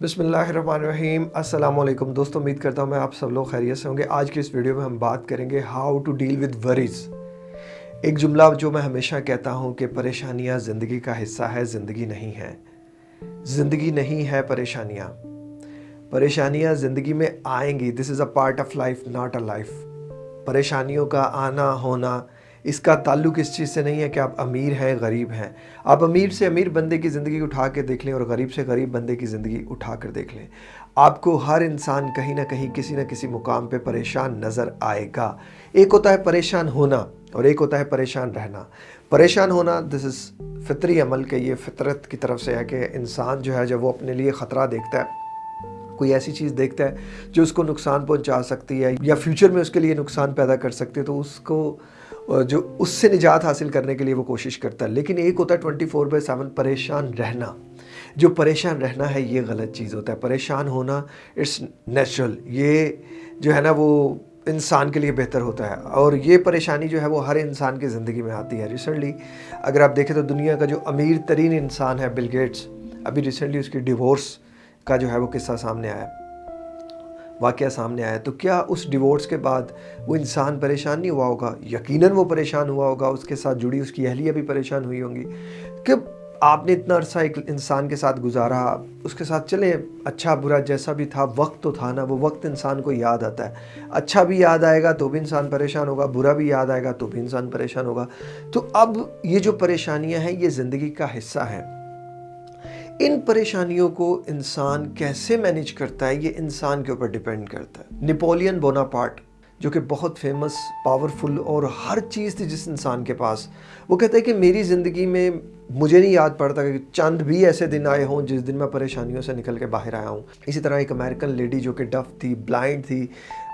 बिसमीम अल्लाम दोस्तों, उम्मीद करता हूँ मैं आप सब लोग खैरियत से होंगे। आज की इस वीडियो में हम बात करेंगे how to deal with worries एक जुमला जो मैं हमेशा कहता हूँ कि परेशानियाँ ज़िंदगी का हिस्सा है, ज़िंदगी नहीं है। ज़िंदगी नहीं है परेशानियाँ। परेशानियाँ ज़िंदगी में आएँगी। This is a part of life not a life परेशानियों का आना, होना इसका ताल्लुक इस चीज़ से नहीं है कि आप अमीर हैं, गरीब हैं। आप अमीर से अमीर बंदे की ज़िंदगी उठा के देख लें और गरीब से गरीब बंदे की ज़िंदगी उठा कर देख लें। आपको हर इंसान कहीं ना कहीं किसी न किसी मुकाम पे परेशान नज़र आएगा। एक होता है परेशान होना और एक होता है परेशान रहना। परेशान होना दिस इज़ फितरी अमल के ये फितरत की तरफ़ से है कि इंसान जो है, जब वो अपने लिए ख़तरा देखता है, कोई ऐसी चीज़ देखता है जो उसको नुकसान पहुँचा सकती है या फ्यूचर में उसके लिए नुकसान पैदा कर सकती है तो उसको जो उससे निजात हासिल करने के लिए वो कोशिश करता है। लेकिन एक होता है ट्वेंटी फोर बाई सेवन परेशान रहना। जो परेशान रहना है, ये गलत चीज़ होता है। परेशान होना, इट्स नेचुरल। ये जो है ना, वो इंसान के लिए बेहतर होता है। और ये परेशानी जो है, वो हर इंसान की ज़िंदगी में आती है। रिसेंटली अगर आप देखें तो दुनिया का जो अमीर तरीन इंसान है, बिल गेट्स, अभी रिसेंटली उसकी डिवोर्स का जो है, वो किस्सा सामने आया। वाक़ सामने आया तो क्या उस डिवोर्स के बाद वो इंसान परेशान नहीं हुआ होगा? यकीनन वो परेशान हुआ होगा, उसके साथ जुड़ी उसकी अहलिया भी परेशान हुई होंगी। कि आपने इतना अरसा एक इंसान के साथ गुजारा? उसके साथ चले अच्छा बुरा जैसा भी था, वक्त तो था ना, वो वक्त इंसान को याद आता है। अच्छा भी याद आएगा तो भी इंसान परेशान होगा, बुरा भी याद आएगा तो भी इंसान परेशान होगा। तो अब ये जो परेशानियाँ हैं, ये ज़िंदगी का हिस्सा है। इन परेशानियों को इंसान कैसे मैनेज करता है, ये इंसान के ऊपर डिपेंड करता है। नेपोलियन बोनापार्ट जो कि बहुत फ़ेमस पावरफुल और हर चीज़ थी जिस इंसान के पास, वो कहते हैं कि मेरी ज़िंदगी में मुझे नहीं याद पड़ता कि चंद भी ऐसे दिन आए हों जिस दिन मैं परेशानियों से निकल के बाहर आया हूँ। इसी तरह एक अमेरिकन लेडी जो कि डफ थी ब्लाइंड थी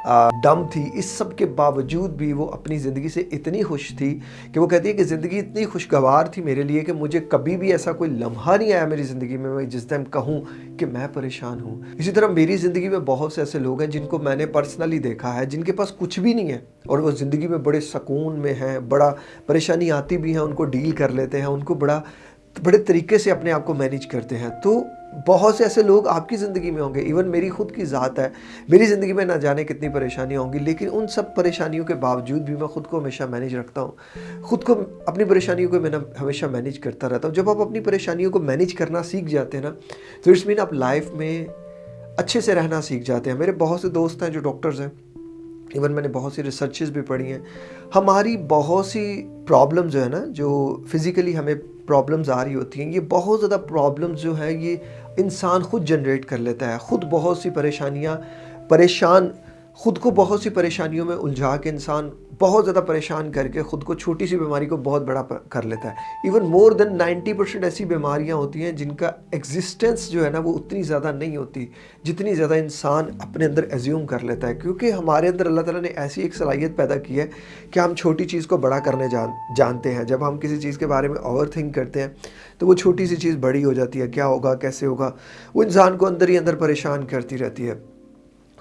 डम थी। इस सब के बावजूद भी वो अपनी ज़िंदगी से इतनी खुश थी कि वो कहती है कि ज़िंदगी इतनी खुशगवार थी मेरे लिए कि मुझे कभी भी ऐसा कोई लम्हा नहीं आया मेरी ज़िंदगी में, मैं जिस टाइम कहूँ कि मैं परेशान हूँ। इसी तरह मेरी ज़िंदगी में बहुत से ऐसे लोग हैं जिनको मैंने पर्सनली देखा है, जिनके पास कुछ भी नहीं है और वो ज़िंदगी में बड़े सुकून में हैं, बड़ा परेशानी आती भी है, उनको डील कर लेते हैं, उनको बड़ा, बड़े तरीके से अपने आप को मैनेज करते हैं। तो बहुत से ऐसे लोग आपकी ज़िंदगी में होंगे इवन मेरी खुद की ज़ात है। मेरी ज़िंदगी में ना जाने कितनी परेशानियाँ होंगी, लेकिन उन सब परेशानियों के बावजूद भी मैं खुद को हमेशा मैनेज रखता हूँ। खुद को अपनी परेशानियों को मैं हमेशा मैनेज करता रहता हूँ। जब आप अपनी परेशानियों को मैनेज करना सीख जाते हैं ना तो इट्स मीन आप लाइफ में अच्छे से रहना सीख जाते हैं। मेरे बहुत से दोस्त हैं जो डॉक्टर्स हैं। इवन मैंने बहुत सी रिसर्चेज भी पढ़ी हैं। हमारी बहुत सी प्रॉब्लम जो है ना, जो फिज़िकली हमें प्रॉब्लम्स आ रही होती हैं, ये बहुत ज़्यादा प्रॉब्लम्स जो है, ये इंसान खुद जनरेट कर लेता है। ख़ुद बहुत सी परेशानियाँ, परेशान ख़ुद को बहुत सी परेशानियों में उलझा के इंसान बहुत ज़्यादा परेशान करके ख़ुद को छोटी सी बीमारी को बहुत बड़ा कर लेता है। इवन मोर देन 90 परसेंट ऐसी बीमारियाँ होती हैं जिनका एग्जिस्टेंस जो है ना वो उतनी ज़्यादा नहीं होती, जितनी ज़्यादा इंसान अपने अंदर एज्यूम कर लेता है। क्योंकि हमारे अंदर अल्लाह ताला ने ऐसी एक सलाहियत पैदा की है कि हम छोटी चीज़ को बड़ा करने जान, जानते हैं। जब हम किसी चीज़ के बारे में ओवर थिंक करते हैं तो वो छोटी सी चीज़ बड़ी हो जाती है। क्या होगा, कैसे होगा? वो इंसान को अंदर ही अंदर परेशान करती रहती है।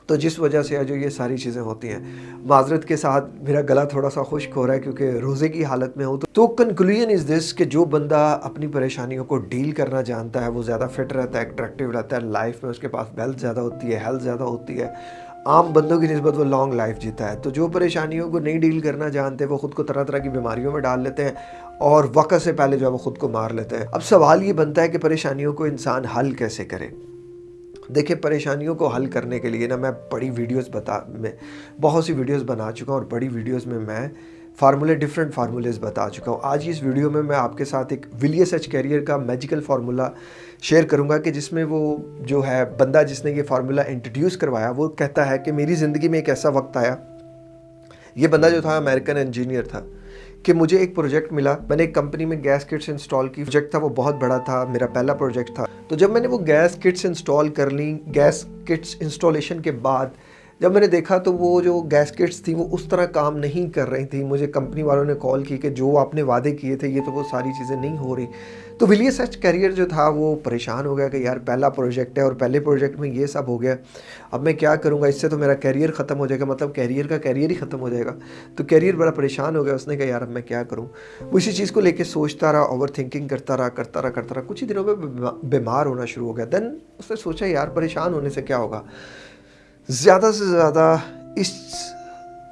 तो जिस वजह से जो ये सारी चीज़ें होती हैं। माजरत के साथ मेरा गला थोड़ा सा खुश्क हो रहा है क्योंकि रोज़े की हालत में हूँ तो, तो कंक्लूजन इज़ दिस कि जो बंदा अपनी परेशानियों को डील करना जानता है वो ज़्यादा फिट रहता है अट्रैक्टिव रहता है लाइफ में उसके पास वेल्थ ज़्यादा होती है हेल्थ ज़्यादा होती है। आम बंदों की नस्बत वो लॉन्ग लाइफ जीता है। तो जो परेशानियों को नहीं डील करना जानते वो ख़ुद को तरह तरह की बीमारियों में डाल लेते हैं और वक़्त से पहले जो है वो ख़ुद को मार लेते हैं। अब सवाल ये बनता है कि परेशानियों को इंसान हल कैसे करे? देखिए, परेशानियों को हल करने के लिए ना मैं बड़ी वीडियोस बता, मैं बहुत सी वीडियोस बना चुका हूँ और बड़ी वीडियोस में मैं फार्मूले डिफरेंट फार्मूलेज बता चुका हूँ। आज इस वीडियो में मैं आपके साथ एक विलियस एच कैरियर का मैजिकल फार्मूला शेयर करूँगा कि जिसमें वो जो है, बंदा जिसने ये फार्मूला इंट्रोड्यूस करवाया, वो कहता है कि मेरी ज़िंदगी में एक ऐसा वक्त आया, ये बंदा जो था अमेरिकन इंजीनियर था। कि मुझे एक प्रोजेक्ट मिला। मैंने एक कंपनी में गैस किट्स इंस्टॉल की। प्रोजेक्ट था, वो बहुत बड़ा था, मेरा पहला प्रोजेक्ट था। तो जब मैंने वो गैस किट्स इंस्टॉल कर ली, गैस किट्स इंस्टॉलेशन के बाद, जब मैंने देखा तो वो जो गैस किट्स थी, वो उस तरह काम नहीं कर रही थी। मुझे कंपनी वालों ने कॉल की कि जो आपने वादे किए थे, ये तो वो सारी चीज़ें नहीं हो रही। तो विलियस सच कैरियर जो था, वो परेशान हो गया कि यार, पहला प्रोजेक्ट है और पहले प्रोजेक्ट में ये सब हो गया। अब मैं क्या करूँगा? इससे तो मेरा कैरियर ख़त्म हो जाएगा। मतलब कैरियर का कैरियर ही ख़त्म हो जाएगा। तो कैरियर बड़ा परेशान हो गया। उसने कहा, यार, अब मैं क्या करूँ? वो इसी चीज़ को लेकर सोचता रहा ओवर थिंकिंग करता रहा करता रहा करता रहा। कुछ ही दिनों में बीमार होना शुरू हो गया। देन उसने सोचा, यार, परेशान होने से क्या होगा? ज़्यादा से ज़्यादा इस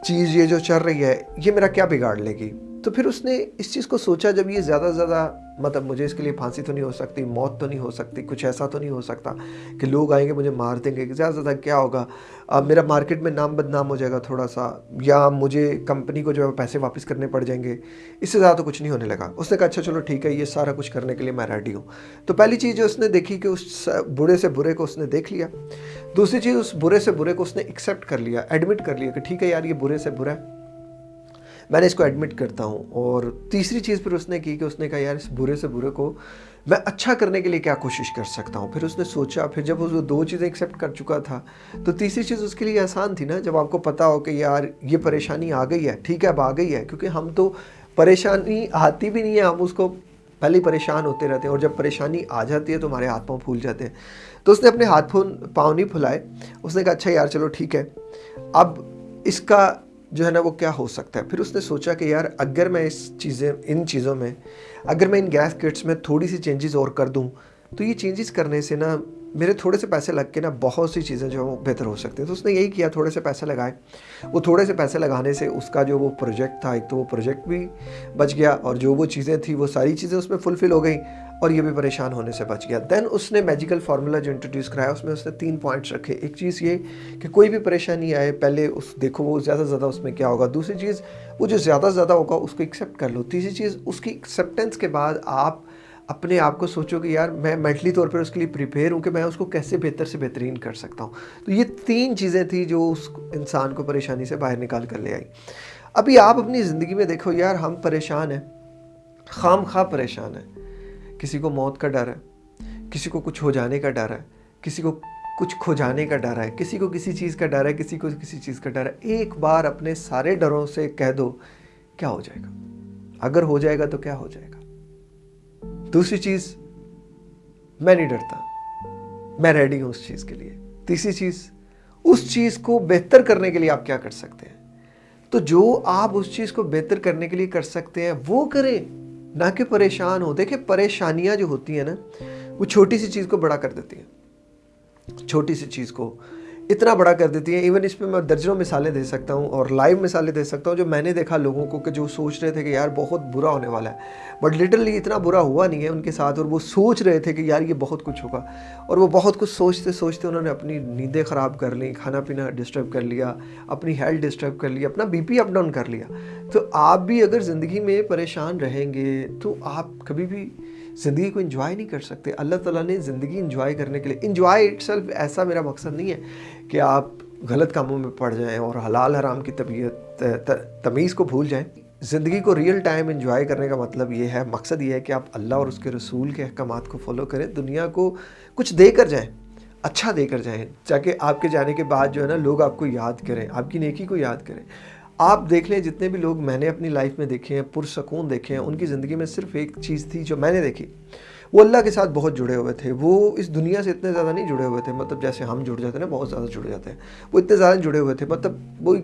चीज़, ये जो चल रही है, ये मेरा क्या बिगाड़ लेगी? तो फिर उसने इस चीज़ को सोचा, जब ये ज़्यादा से ज़्यादा मतलब मुझे इसके लिए फांसी तो नहीं हो सकती, मौत तो नहीं हो सकती, कुछ ऐसा तो नहीं हो सकता कि लोग आएँगे मुझे मार देंगे। ज़्यादा से ज़्यादा क्या होगा? अब मेरा मार्केट में नाम बदनाम हो जाएगा थोड़ा सा या मुझे कंपनी को जो है पैसे वापस करने पड़ जाएँगे। इससे ज़्यादा तो कुछ नहीं होने लगा। उसने कहा अच्छा चलो ठीक है, ये सारा कुछ करने के लिए मैं रेडी हूँ। तो पहली चीज़ जो उसने देखी कि उस बुरे से बुरे को उसने देख लिया। दूसरी चीज़, उस बुरे से बुरे को उसने एक्सेप्ट कर लिया एडमिट कर लिया कि, ठीक है यार, ये बुरे से बुरा है। मैंने इसको एडमिट करता हूँ। और तीसरी चीज़ फिर उसने की कि उसने कहा, यार, इस बुरे से बुरे को मैं अच्छा करने के लिए क्या कोशिश कर सकता हूँ? फिर उसने सोचा, फिर जब वो दो चीज़ें एक्सेप्ट कर चुका था तो तीसरी चीज़ उसके लिए आसान थी ना, जब आपको पता हो कि, यार, ये परेशानी आ गई है, ठीक है, अब आ गई है। क्योंकि हम तो परेशानी आती भी नहीं है, हम उसको पहले ही परेशान होते रहते हैं। और जब परेशानी आ जाती है तो हमारे हाथ पाँव फूल जाते हैं। तो उसने अपने हाथ पाँव नहीं फुलाए। उसने कहा अच्छा यार, चलो, ठीक है। अब इसका जो है ना, वो क्या हो सकता है? फिर उसने सोचा कि यार, अगर मैं इस चीज़ें, इन चीज़ों में, अगर मैं इन गैस किट्स में थोड़ी सी चेंजेस और कर दूँ तो ये चेंजेस करने से ना, मेरे थोड़े से पैसे लग के ना, बहुत सी चीज़ें जो है वो बेहतर हो सकती हैं। तो उसने यही किया, थोड़े से पैसे लगाए। वो थोड़े से पैसे लगाने से उसका जो वो प्रोजेक्ट था, एक तो वो प्रोजेक्ट भी बच गया और जो वो चीज़ें थी, वो सारी चीज़ें उसमें फुलफ़िल हो गई। और ये भी परेशान होने से बच गया। देन उसने मैजिकल फार्मूला जो इंट्रोड्यूस कराया, उसमें उसने तीन पॉइंट्स रखे। एक चीज़ ये कि कोई भी परेशानी आए, पहले उस, देखो वो ज़्यादा से ज़्यादा उसमें क्या होगा। दूसरी चीज़, वो जो ज़्यादा से ज़्यादा होगा, उसको एक्सेप्ट कर लो। तीसरी चीज़, उसकी एक्सेप्टेंस के बाद आप अपने आप को सोचो कि यार, मैं मेंटली तौर पर उसके लिए प्रिपेयर हूँ कि मैं उसको कैसे बेहतर से बेहतरीन कर सकता हूँ। तो ये तीन चीज़ें थी जो उस इंसान को परेशानी से बाहर निकाल कर ले आई। अभी आप अपनी ज़िंदगी में देखो, यार, हम परेशान हैं। खाम खा परेशान हैं। किसी को मौत का डर है, किसी को कुछ हो जाने का डर है, किसी को कुछ खो जाने का डर है, किसी को किसी चीज़ का डर है, किसी को किसी चीज़ का डर है, एक बार अपने सारे डरों से कह दो, क्या हो जाएगा? अगर हो जाएगा तो क्या हो जाएगा? दूसरी चीज़, मैं नहीं डरता, मैं रेडी हूँ उस चीज़ के लिए। तीसरी चीज़, उस चीज़ को बेहतर करने के लिए आप क्या कर सकते हैं? तो जो आप उस चीज़ को बेहतर करने के लिए कर सकते हैं, वो करें। ना कि परेशान हो। देखिए, परेशानियाँ जो होती हैं ना, वो छोटी सी चीज़ को बड़ा कर देती हैं। छोटी सी चीज़ को। इतना बड़ा कर देती है। इवन इसमें मैं दर्जनों मिसालें दे सकता हूँ और लाइव मिसालें दे सकता हूँ, जो मैंने देखा लोगों को कि जो सोच रहे थे कि यार बहुत बुरा होने वाला है। बट लिटरली इतना बुरा हुआ नहीं है उनके साथ और वो सोच रहे थे कि यार ये बहुत कुछ होगा। और वो बहुत कुछ सोचते सोचते उन्होंने अपनी नींदें ख़राब कर ली खाना पीना डिस्टर्ब कर लिया, अपनी हेल्थ डिस्टर्ब कर लिया, अपना बी अप डाउन कर लिया। तो आप भी अगर ज़िंदगी में परेशान रहेंगे तो आप कभी भी ज़िंदगी को इन्जॉय नहीं कर सकते। अल्लाह ताला ने ज़िंदगी इन्जॉय करने के लिए इन्जॉय इट ऐसा मेरा मकसद नहीं है कि आप गलत कामों में पड़ जाएँ और हलाल हराम की तबीयत तमीज़ को भूल जाएँ। ज़िंदगी को रियल टाइम इन्जॉय करने का मतलब ये है, मकसद ये है कि आप अल्लाह और उसके रसूल के अहकाम को फॉलो करें, दुनिया को कुछ दे कर जाएँ अच्छा देकर जाएँ, ताकि आपके जाने के बाद जो है ना, लोग आपको याद करें, आपकी नेकी को याद करें। आप देख लें, जितने भी लोग मैंने अपनी लाइफ में देखे हैं, पुरसकून देखे हैं, उनकी ज़िंदगी में सिर्फ़ एक चीज़ थी जो मैंने देखी। वो अल्लाह के साथ बहुत जुड़े हुए थे। वो इस दुनिया से इतने ज़्यादा नहीं जुड़े हुए थे मतलब जैसे हम जुड़ जाते हैं ना, बहुत ज़्यादा जुड़ जाते हैं। वो इतने ज़्यादा जुड़े हुए थे मतलब वो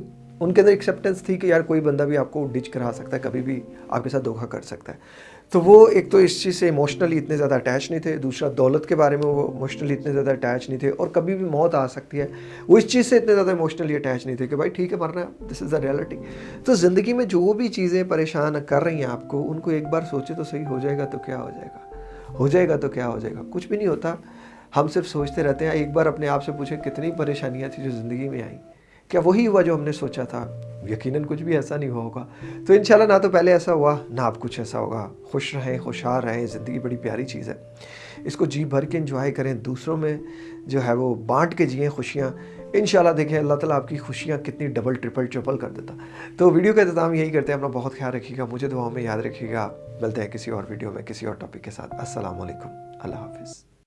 उनके अंदर एक्सेप्टेंस थी कि यार कोई बंदा भी आपको डिच करा सकता है, कभी भी आपके साथ धोखा कर सकता है। तो वो एक तो इस चीज़ से इमोशनली इतने ज़्यादा अटैच नहीं थे, दूसरा दौलत के बारे में वो इमोशनली इतने ज़्यादा अटैच नहीं थे और कभी भी मौत आ सकती है, वो इस चीज़ से इतने ज़्यादा इमोशनली अटैच नहीं थे कि भाई ठीक है, मरना दिस इज़ द रियलिटी तो ज़िंदगी में जो भी चीज़ें परेशान कर रही हैं आपको, उनको एक बार सोचे तो सही, हो जाएगा तो क्या हो जाएगा? हो जाएगा तो क्या हो जाएगा? कुछ भी नहीं होता, हम सिर्फ़ सोचते रहते हैं, एक बार अपने आप से पूछें कितनी परेशानियाँ थी जो ज़िंदगी में आई। क्या वही हुआ जो हमने सोचा था? यकीनन कुछ भी ऐसा नहीं हुआ होगा। तो इंशाल्लाह ना तो पहले ऐसा हुआ, ना अब कुछ ऐसा होगा। खुश रहें, खुशहाल रहें, ज़िंदगी बड़ी प्यारी चीज़ है। इसको जी भर के इंजॉय करें, दूसरों में जो है वो बांट के जिए खुशियाँ। इन देखें, अल्लाह ताला आपकी खुशियाँ कितनी डबल ट्रिपल ट्रिपल कर देता। तो वीडियो का इंतज़ाम यही करते हैं, अपना बहुत ख्याल रखिएगा, मुझे दुआओं में याद रखिएगा। मिलते हैं किसी और वीडियो में, किसी और टॉपिक के साथ। असल अल्लाह हाफिज़।